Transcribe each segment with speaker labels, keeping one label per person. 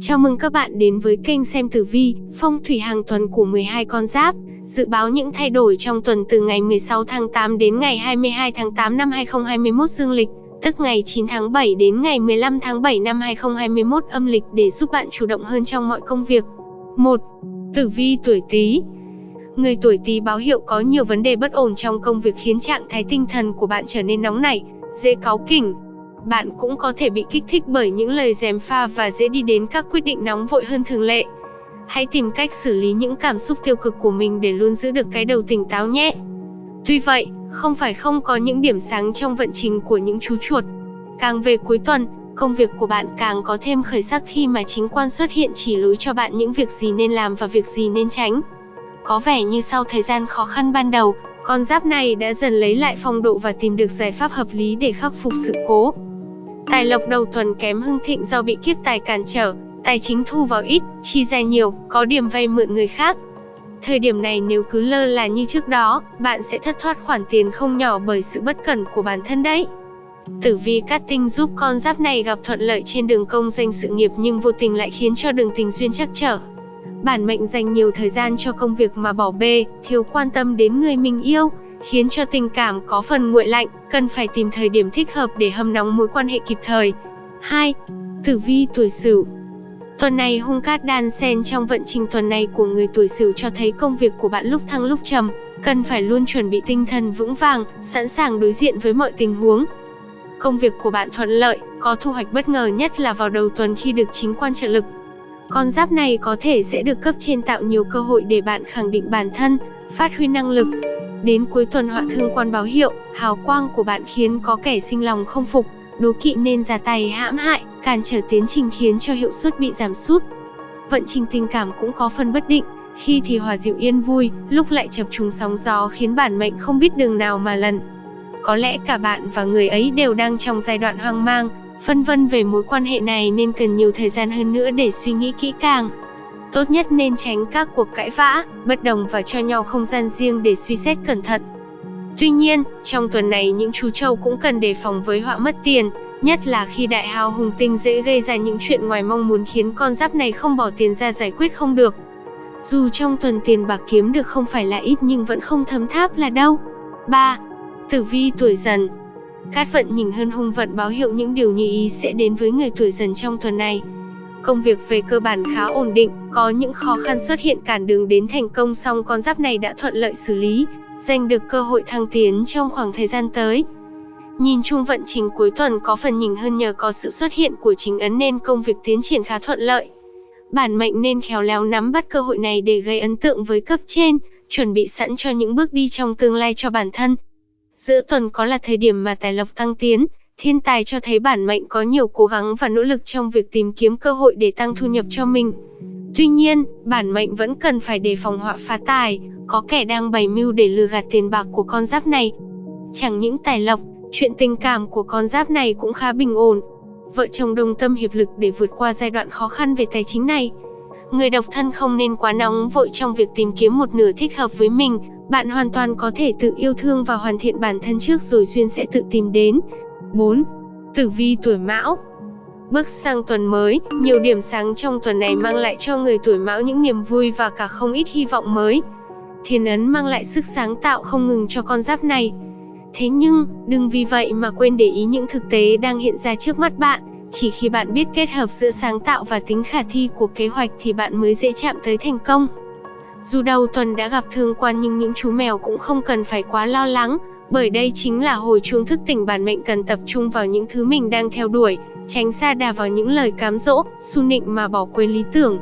Speaker 1: Chào mừng các bạn đến với kênh xem tử vi, phong thủy hàng tuần của 12 con giáp. Dự báo những thay đổi trong tuần từ ngày 16 tháng 8 đến ngày 22 tháng 8 năm 2021 dương lịch, tức ngày 9 tháng 7 đến ngày 15 tháng 7 năm 2021 âm lịch để giúp bạn chủ động hơn trong mọi công việc. 1. Tử vi tuổi Tý. Người tuổi Tý báo hiệu có nhiều vấn đề bất ổn trong công việc khiến trạng thái tinh thần của bạn trở nên nóng nảy, dễ cáu kỉnh, bạn cũng có thể bị kích thích bởi những lời gièm pha và dễ đi đến các quyết định nóng vội hơn thường lệ. Hãy tìm cách xử lý những cảm xúc tiêu cực của mình để luôn giữ được cái đầu tỉnh táo nhé. Tuy vậy, không phải không có những điểm sáng trong vận trình của những chú chuột. Càng về cuối tuần, công việc của bạn càng có thêm khởi sắc khi mà chính quan xuất hiện chỉ lối cho bạn những việc gì nên làm và việc gì nên tránh. Có vẻ như sau thời gian khó khăn ban đầu, con giáp này đã dần lấy lại phong độ và tìm được giải pháp hợp lý để khắc phục sự cố. Tài lộc đầu tuần kém hưng thịnh do bị kiếp tài cản trở, tài chính thu vào ít, chi ra nhiều, có điểm vay mượn người khác. Thời điểm này nếu cứ lơ là như trước đó, bạn sẽ thất thoát khoản tiền không nhỏ bởi sự bất cẩn của bản thân đấy. Tử vi cát tinh giúp con giáp này gặp thuận lợi trên đường công danh sự nghiệp nhưng vô tình lại khiến cho đường tình duyên chắc trở. Bản mệnh dành nhiều thời gian cho công việc mà bỏ bê, thiếu quan tâm đến người mình yêu, khiến cho tình cảm có phần nguội lạnh, cần phải tìm thời điểm thích hợp để hâm nóng mối quan hệ kịp thời. 2. Tử vi tuổi Sửu Tuần này hung cát đan xen trong vận trình tuần này của người tuổi Sửu cho thấy công việc của bạn lúc thăng lúc trầm, cần phải luôn chuẩn bị tinh thần vững vàng, sẵn sàng đối diện với mọi tình huống. Công việc của bạn thuận lợi, có thu hoạch bất ngờ nhất là vào đầu tuần khi được chính quan trợ lực. Con giáp này có thể sẽ được cấp trên tạo nhiều cơ hội để bạn khẳng định bản thân, phát huy năng lực, Đến cuối tuần họa thương quan báo hiệu, hào quang của bạn khiến có kẻ sinh lòng không phục, đố kỵ nên ra tay hãm hại, cản trở tiến trình khiến cho hiệu suất bị giảm sút. Vận trình tình cảm cũng có phần bất định, khi thì hòa dịu yên vui, lúc lại chập trùng sóng gió khiến bản mệnh không biết đường nào mà lần. Có lẽ cả bạn và người ấy đều đang trong giai đoạn hoang mang, phân vân về mối quan hệ này nên cần nhiều thời gian hơn nữa để suy nghĩ kỹ càng. Tốt nhất nên tránh các cuộc cãi vã, bất đồng và cho nhau không gian riêng để suy xét cẩn thận. Tuy nhiên, trong tuần này những chú trâu cũng cần đề phòng với họa mất tiền, nhất là khi đại hào hùng tinh dễ gây ra những chuyện ngoài mong muốn khiến con giáp này không bỏ tiền ra giải quyết không được. Dù trong tuần tiền bạc kiếm được không phải là ít nhưng vẫn không thấm tháp là đâu. 3. Tử vi tuổi dần Cát vận nhìn hơn hung vận báo hiệu những điều như ý sẽ đến với người tuổi dần trong tuần này. Công việc về cơ bản khá ổn định, có những khó khăn xuất hiện cản đường đến thành công song con giáp này đã thuận lợi xử lý, giành được cơ hội thăng tiến trong khoảng thời gian tới. Nhìn chung vận trình cuối tuần có phần nhỉnh hơn nhờ có sự xuất hiện của chính ấn nên công việc tiến triển khá thuận lợi. Bản mệnh nên khéo léo nắm bắt cơ hội này để gây ấn tượng với cấp trên, chuẩn bị sẵn cho những bước đi trong tương lai cho bản thân. Giữa tuần có là thời điểm mà tài lộc tăng tiến, Thiên tài cho thấy bản mệnh có nhiều cố gắng và nỗ lực trong việc tìm kiếm cơ hội để tăng thu nhập cho mình. Tuy nhiên, bản mệnh vẫn cần phải đề phòng họa phá tài, có kẻ đang bày mưu để lừa gạt tiền bạc của con giáp này. Chẳng những tài lộc, chuyện tình cảm của con giáp này cũng khá bình ổn. Vợ chồng đồng tâm hiệp lực để vượt qua giai đoạn khó khăn về tài chính này. Người độc thân không nên quá nóng vội trong việc tìm kiếm một nửa thích hợp với mình, bạn hoàn toàn có thể tự yêu thương và hoàn thiện bản thân trước rồi duyên sẽ tự tìm đến. 4. Tử vi tuổi Mão Bước sang tuần mới, nhiều điểm sáng trong tuần này mang lại cho người tuổi Mão những niềm vui và cả không ít hy vọng mới. Thiên ấn mang lại sức sáng tạo không ngừng cho con giáp này. Thế nhưng, đừng vì vậy mà quên để ý những thực tế đang hiện ra trước mắt bạn. Chỉ khi bạn biết kết hợp giữa sáng tạo và tính khả thi của kế hoạch thì bạn mới dễ chạm tới thành công. Dù đầu tuần đã gặp thương quan nhưng những chú mèo cũng không cần phải quá lo lắng, bởi đây chính là hồi chuông thức tỉnh bản mệnh cần tập trung vào những thứ mình đang theo đuổi, tránh xa đà vào những lời cám dỗ, su nịnh mà bỏ quên lý tưởng.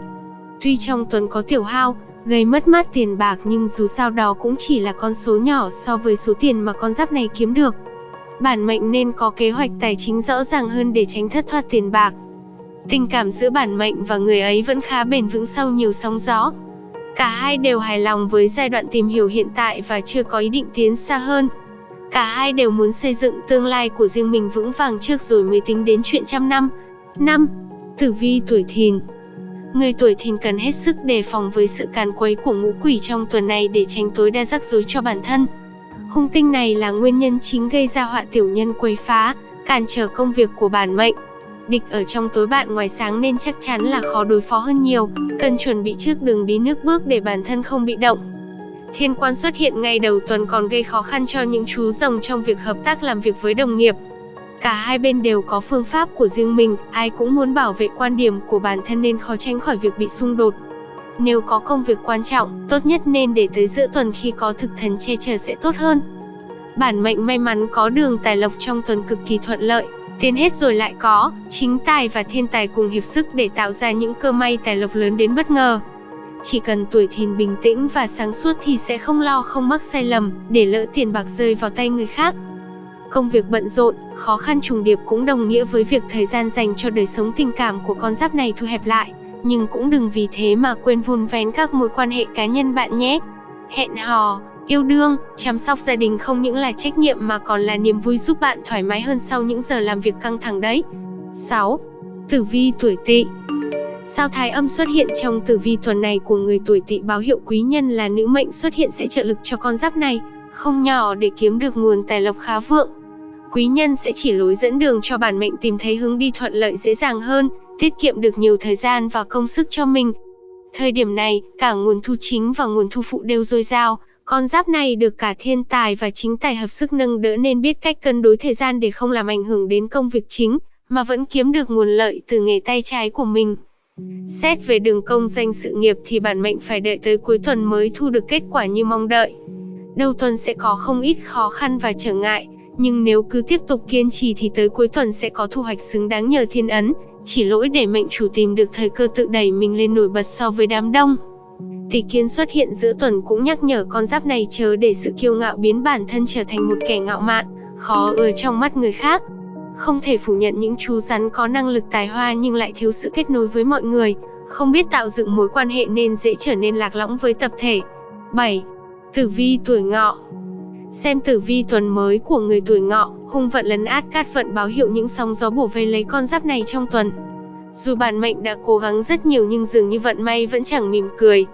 Speaker 1: Tuy trong tuần có tiểu hao, gây mất mát tiền bạc nhưng dù sao đó cũng chỉ là con số nhỏ so với số tiền mà con giáp này kiếm được. Bản mệnh nên có kế hoạch tài chính rõ ràng hơn để tránh thất thoát tiền bạc. Tình cảm giữa bản mệnh và người ấy vẫn khá bền vững sau nhiều sóng gió. Cả hai đều hài lòng với giai đoạn tìm hiểu hiện tại và chưa có ý định tiến xa hơn. Cả hai đều muốn xây dựng tương lai của riêng mình vững vàng trước rồi mới tính đến chuyện trăm năm. Năm, Tử vi tuổi thìn Người tuổi thìn cần hết sức đề phòng với sự càn quấy của ngũ quỷ trong tuần này để tránh tối đa rắc rối cho bản thân. Hung tinh này là nguyên nhân chính gây ra họa tiểu nhân quấy phá, cản trở công việc của bản mệnh. Địch ở trong tối bạn ngoài sáng nên chắc chắn là khó đối phó hơn nhiều, cần chuẩn bị trước đường đi nước bước để bản thân không bị động. Thiên quan xuất hiện ngay đầu tuần còn gây khó khăn cho những chú rồng trong việc hợp tác làm việc với đồng nghiệp. Cả hai bên đều có phương pháp của riêng mình, ai cũng muốn bảo vệ quan điểm của bản thân nên khó tránh khỏi việc bị xung đột. Nếu có công việc quan trọng, tốt nhất nên để tới giữa tuần khi có thực thần che chở sẽ tốt hơn. Bản mệnh may mắn có đường tài lộc trong tuần cực kỳ thuận lợi, tiền hết rồi lại có, chính tài và thiên tài cùng hiệp sức để tạo ra những cơ may tài lộc lớn đến bất ngờ. Chỉ cần tuổi thìn bình tĩnh và sáng suốt thì sẽ không lo không mắc sai lầm, để lỡ tiền bạc rơi vào tay người khác. Công việc bận rộn, khó khăn trùng điệp cũng đồng nghĩa với việc thời gian dành cho đời sống tình cảm của con giáp này thu hẹp lại. Nhưng cũng đừng vì thế mà quên vun vén các mối quan hệ cá nhân bạn nhé. Hẹn hò, yêu đương, chăm sóc gia đình không những là trách nhiệm mà còn là niềm vui giúp bạn thoải mái hơn sau những giờ làm việc căng thẳng đấy. 6. Tử vi tuổi tỵ Sao thái âm xuất hiện trong tử vi tuần này của người tuổi tỵ báo hiệu quý nhân là nữ mệnh xuất hiện sẽ trợ lực cho con giáp này, không nhỏ để kiếm được nguồn tài lộc khá vượng. Quý nhân sẽ chỉ lối dẫn đường cho bản mệnh tìm thấy hướng đi thuận lợi dễ dàng hơn, tiết kiệm được nhiều thời gian và công sức cho mình. Thời điểm này, cả nguồn thu chính và nguồn thu phụ đều dồi dào, con giáp này được cả thiên tài và chính tài hợp sức nâng đỡ nên biết cách cân đối thời gian để không làm ảnh hưởng đến công việc chính, mà vẫn kiếm được nguồn lợi từ nghề tay trái của mình. Xét về đường công danh sự nghiệp thì bản mệnh phải đợi tới cuối tuần mới thu được kết quả như mong đợi. Đầu tuần sẽ có không ít khó khăn và trở ngại, nhưng nếu cứ tiếp tục kiên trì thì tới cuối tuần sẽ có thu hoạch xứng đáng nhờ thiên ấn, chỉ lỗi để mệnh chủ tìm được thời cơ tự đẩy mình lên nổi bật so với đám đông. Tỷ kiến xuất hiện giữa tuần cũng nhắc nhở con giáp này chớ để sự kiêu ngạo biến bản thân trở thành một kẻ ngạo mạn, khó ở trong mắt người khác. Không thể phủ nhận những chú rắn có năng lực tài hoa nhưng lại thiếu sự kết nối với mọi người, không biết tạo dựng mối quan hệ nên dễ trở nên lạc lõng với tập thể. 7. Tử vi tuổi ngọ Xem tử vi tuần mới của người tuổi ngọ, hung vận lấn át cát vận báo hiệu những sóng gió bổ vây lấy con giáp này trong tuần. Dù bản mệnh đã cố gắng rất nhiều nhưng dường như vận may vẫn chẳng mỉm cười.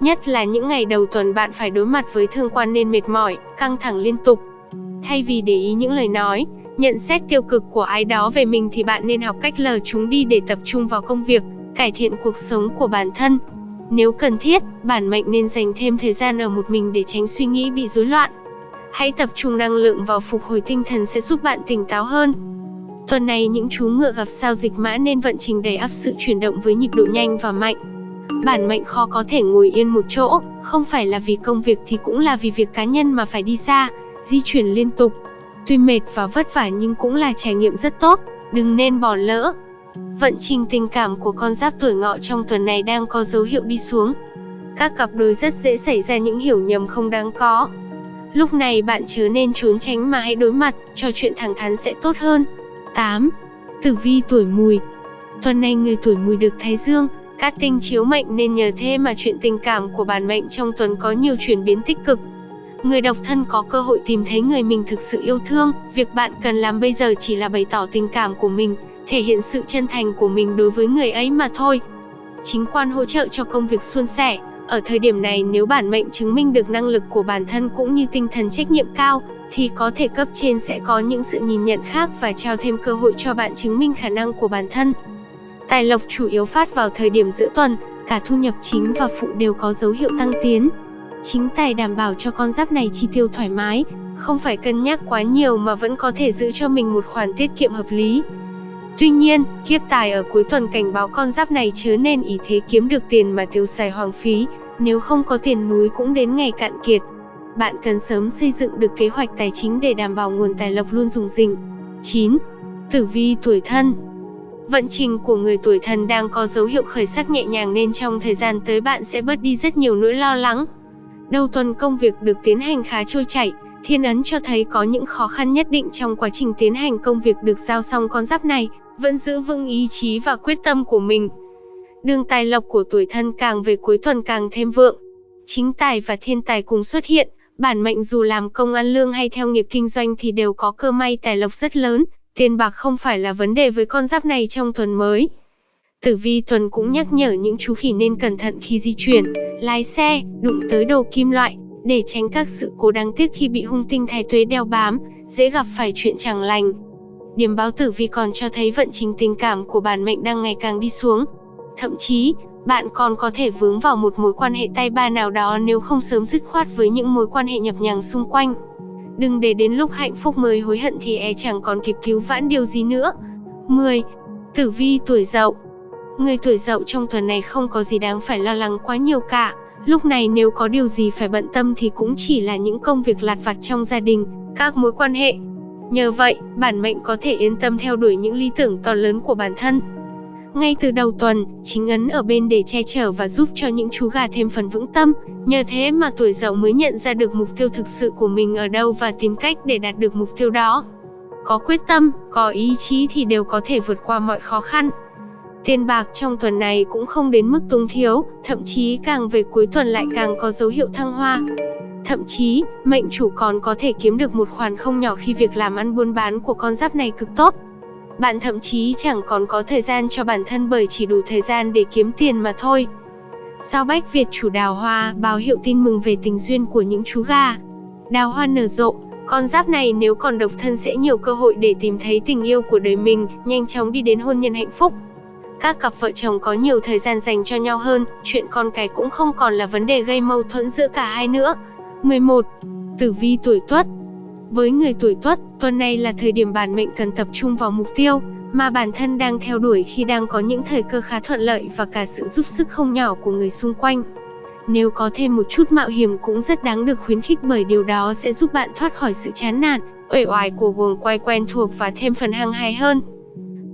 Speaker 1: Nhất là những ngày đầu tuần bạn phải đối mặt với thương quan nên mệt mỏi, căng thẳng liên tục. Thay vì để ý những lời nói, nhận xét tiêu cực của ai đó về mình thì bạn nên học cách lờ chúng đi để tập trung vào công việc, cải thiện cuộc sống của bản thân. Nếu cần thiết, bản mệnh nên dành thêm thời gian ở một mình để tránh suy nghĩ bị rối loạn. Hãy tập trung năng lượng vào phục hồi tinh thần sẽ giúp bạn tỉnh táo hơn. Tuần này những chú ngựa gặp sao dịch mã nên vận trình đầy ắp sự chuyển động với nhịp độ nhanh và mạnh. Bản mệnh khó có thể ngồi yên một chỗ, không phải là vì công việc thì cũng là vì việc cá nhân mà phải đi xa, di chuyển liên tục. Tuy mệt và vất vả nhưng cũng là trải nghiệm rất tốt, đừng nên bỏ lỡ. Vận trình tình cảm của con giáp tuổi ngọ trong tuần này đang có dấu hiệu đi xuống. Các cặp đôi rất dễ xảy ra những hiểu nhầm không đáng có. Lúc này bạn chớ nên trốn tránh mà hãy đối mặt, trò chuyện thẳng thắn sẽ tốt hơn. 8. Tử vi tuổi mùi Tuần này người tuổi mùi được Thái Dương, các tinh chiếu mệnh nên nhờ thế mà chuyện tình cảm của bản mệnh trong tuần có nhiều chuyển biến tích cực. Người độc thân có cơ hội tìm thấy người mình thực sự yêu thương, việc bạn cần làm bây giờ chỉ là bày tỏ tình cảm của mình, thể hiện sự chân thành của mình đối với người ấy mà thôi. Chính quan hỗ trợ cho công việc suôn sẻ, ở thời điểm này nếu bản mệnh chứng minh được năng lực của bản thân cũng như tinh thần trách nhiệm cao, thì có thể cấp trên sẽ có những sự nhìn nhận khác và trao thêm cơ hội cho bạn chứng minh khả năng của bản thân. Tài lộc chủ yếu phát vào thời điểm giữa tuần, cả thu nhập chính và phụ đều có dấu hiệu tăng tiến. Chính tài đảm bảo cho con giáp này chi tiêu thoải mái, không phải cân nhắc quá nhiều mà vẫn có thể giữ cho mình một khoản tiết kiệm hợp lý. Tuy nhiên, kiếp tài ở cuối tuần cảnh báo con giáp này chớ nên ý thế kiếm được tiền mà tiêu xài hoang phí, nếu không có tiền núi cũng đến ngày cạn kiệt. Bạn cần sớm xây dựng được kế hoạch tài chính để đảm bảo nguồn tài lộc luôn dùng dình. 9. Tử vi tuổi thân Vận trình của người tuổi thân đang có dấu hiệu khởi sắc nhẹ nhàng nên trong thời gian tới bạn sẽ bớt đi rất nhiều nỗi lo lắng. Đầu tuần công việc được tiến hành khá trôi chảy, thiên ấn cho thấy có những khó khăn nhất định trong quá trình tiến hành công việc được giao xong con giáp này, vẫn giữ vững ý chí và quyết tâm của mình. Đường tài lộc của tuổi thân càng về cuối tuần càng thêm vượng. Chính tài và thiên tài cùng xuất hiện, bản mệnh dù làm công ăn lương hay theo nghiệp kinh doanh thì đều có cơ may tài lộc rất lớn, tiền bạc không phải là vấn đề với con giáp này trong tuần mới. Tử vi tuần cũng nhắc nhở những chú khỉ nên cẩn thận khi di chuyển, lái xe, đụng tới đồ kim loại, để tránh các sự cố đáng tiếc khi bị hung tinh thái tuế đeo bám, dễ gặp phải chuyện chẳng lành. điểm báo tử vi còn cho thấy vận trình tình cảm của bản mệnh đang ngày càng đi xuống. Thậm chí, bạn còn có thể vướng vào một mối quan hệ tay ba nào đó nếu không sớm dứt khoát với những mối quan hệ nhập nhằng xung quanh. Đừng để đến lúc hạnh phúc mới hối hận thì e chẳng còn kịp cứu vãn điều gì nữa. 10. Tử vi tuổi Dậu. Người tuổi Dậu trong tuần này không có gì đáng phải lo lắng quá nhiều cả. Lúc này nếu có điều gì phải bận tâm thì cũng chỉ là những công việc lặt vặt trong gia đình, các mối quan hệ. Nhờ vậy, bản mệnh có thể yên tâm theo đuổi những lý tưởng to lớn của bản thân. Ngay từ đầu tuần, chính ấn ở bên để che chở và giúp cho những chú gà thêm phần vững tâm, nhờ thế mà tuổi dậu mới nhận ra được mục tiêu thực sự của mình ở đâu và tìm cách để đạt được mục tiêu đó. Có quyết tâm, có ý chí thì đều có thể vượt qua mọi khó khăn. Tiền bạc trong tuần này cũng không đến mức túng thiếu, thậm chí càng về cuối tuần lại càng có dấu hiệu thăng hoa. Thậm chí, mệnh chủ còn có thể kiếm được một khoản không nhỏ khi việc làm ăn buôn bán của con giáp này cực tốt. Bạn thậm chí chẳng còn có thời gian cho bản thân bởi chỉ đủ thời gian để kiếm tiền mà thôi. Sao Bách Việt chủ đào hoa báo hiệu tin mừng về tình duyên của những chú gà. Đào hoa nở rộ, con giáp này nếu còn độc thân sẽ nhiều cơ hội để tìm thấy tình yêu của đời mình, nhanh chóng đi đến hôn nhân hạnh phúc. Các cặp vợ chồng có nhiều thời gian dành cho nhau hơn, chuyện con cái cũng không còn là vấn đề gây mâu thuẫn giữa cả hai nữa. 11. Tử vi tuổi Tuất với người tuổi Tuất, tuần này là thời điểm bản mệnh cần tập trung vào mục tiêu mà bản thân đang theo đuổi khi đang có những thời cơ khá thuận lợi và cả sự giúp sức không nhỏ của người xung quanh. Nếu có thêm một chút mạo hiểm cũng rất đáng được khuyến khích bởi điều đó sẽ giúp bạn thoát khỏi sự chán nản, uể oải của guồng quay quen thuộc và thêm phần hăng hái hơn.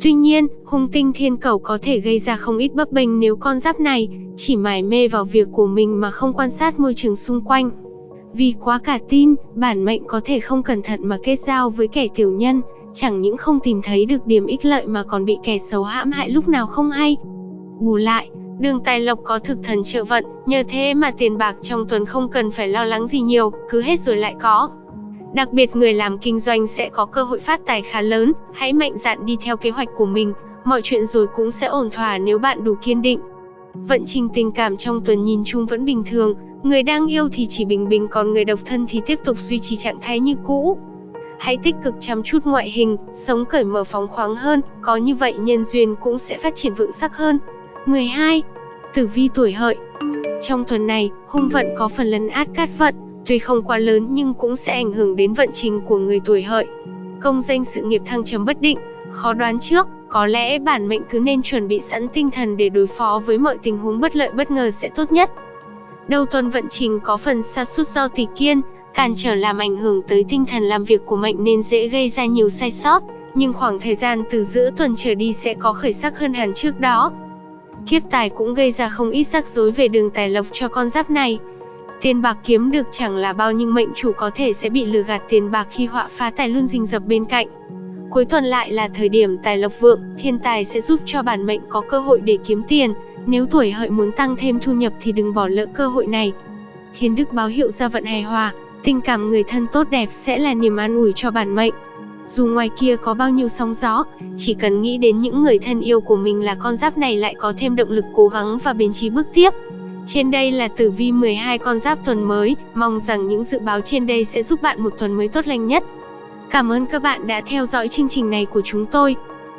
Speaker 1: Tuy nhiên, hung tinh thiên cầu có thể gây ra không ít bấp bênh nếu con giáp này chỉ mải mê vào việc của mình mà không quan sát môi trường xung quanh. Vì quá cả tin, bản mệnh có thể không cẩn thận mà kết giao với kẻ tiểu nhân, chẳng những không tìm thấy được điểm ích lợi mà còn bị kẻ xấu hãm hại lúc nào không hay. Bù lại, đường tài lộc có thực thần trợ vận, nhờ thế mà tiền bạc trong tuần không cần phải lo lắng gì nhiều, cứ hết rồi lại có. Đặc biệt người làm kinh doanh sẽ có cơ hội phát tài khá lớn, hãy mạnh dạn đi theo kế hoạch của mình, mọi chuyện rồi cũng sẽ ổn thỏa nếu bạn đủ kiên định. Vận trình tình cảm trong tuần nhìn chung vẫn bình thường, Người đang yêu thì chỉ bình bình còn người độc thân thì tiếp tục duy trì trạng thái như cũ. Hãy tích cực chăm chút ngoại hình, sống cởi mở phóng khoáng hơn, có như vậy nhân duyên cũng sẽ phát triển vững sắc hơn. 12. Tử vi tuổi hợi Trong tuần này, hung vận có phần lấn át cát vận, tuy không quá lớn nhưng cũng sẽ ảnh hưởng đến vận trình của người tuổi hợi. Công danh sự nghiệp thăng trầm bất định, khó đoán trước, có lẽ bản mệnh cứ nên chuẩn bị sẵn tinh thần để đối phó với mọi tình huống bất lợi bất ngờ sẽ tốt nhất. Đầu tuần vận trình có phần sa sút do tỷ kiên, cản trở làm ảnh hưởng tới tinh thần làm việc của mệnh nên dễ gây ra nhiều sai sót, nhưng khoảng thời gian từ giữa tuần trở đi sẽ có khởi sắc hơn hẳn trước đó. Kiếp tài cũng gây ra không ít rắc rối về đường tài lộc cho con giáp này. Tiền bạc kiếm được chẳng là bao nhưng mệnh chủ có thể sẽ bị lừa gạt tiền bạc khi họa phá tài luôn rình rập bên cạnh. Cuối tuần lại là thời điểm tài lộc vượng, thiên tài sẽ giúp cho bản mệnh có cơ hội để kiếm tiền, nếu tuổi hợi muốn tăng thêm thu nhập thì đừng bỏ lỡ cơ hội này. Thiên đức báo hiệu ra vận hài hòa, tình cảm người thân tốt đẹp sẽ là niềm an ủi cho bản mệnh. Dù ngoài kia có bao nhiêu sóng gió, chỉ cần nghĩ đến những người thân yêu của mình là con giáp này lại có thêm động lực cố gắng và bền trí bước tiếp. Trên đây là tử vi 12 con giáp tuần mới, mong rằng những dự báo trên đây sẽ giúp bạn một tuần mới tốt lành nhất. Cảm ơn các bạn đã theo dõi chương trình này của chúng tôi.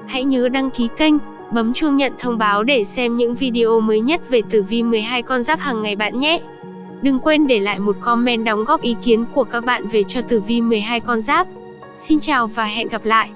Speaker 1: Hãy nhớ đăng ký kênh Bấm chuông nhận thông báo để xem những video mới nhất về tử vi 12 con giáp hàng ngày bạn nhé. Đừng quên để lại một comment đóng góp ý kiến của các bạn về cho tử vi 12 con giáp. Xin chào và hẹn gặp lại.